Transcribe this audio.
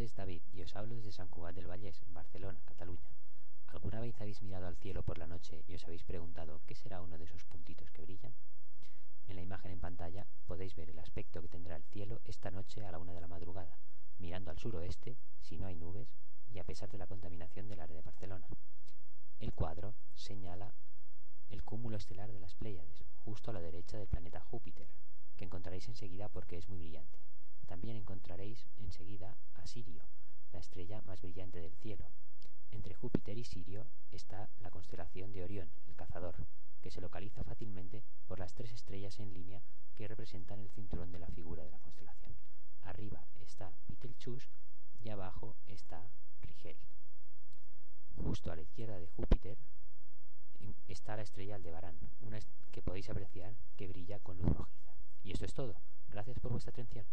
David y os hablo desde San Cugat del Vallés, en Barcelona, Cataluña. ¿Alguna vez habéis mirado al cielo por la noche y os habéis preguntado qué será uno de esos puntitos que brillan? En la imagen en pantalla podéis ver el aspecto que tendrá el cielo esta noche a la una de la madrugada, mirando al suroeste, si no hay nubes, y a pesar de la contaminación del área de Barcelona. El cuadro señala el cúmulo estelar de las Pléyades, justo a la derecha del planeta Júpiter, que encontraréis enseguida porque es muy brillante. También encontraréis enseguida Sirio, la estrella más brillante del cielo. Entre Júpiter y Sirio está la constelación de Orión, el cazador, que se localiza fácilmente por las tres estrellas en línea que representan el cinturón de la figura de la constelación. Arriba está Betelgeuse y abajo está Rigel. Justo a la izquierda de Júpiter está la estrella Aldebarán, una que podéis apreciar que brilla con luz rojiza. Y esto es todo. Gracias por vuestra atención.